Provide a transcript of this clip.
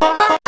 Oh,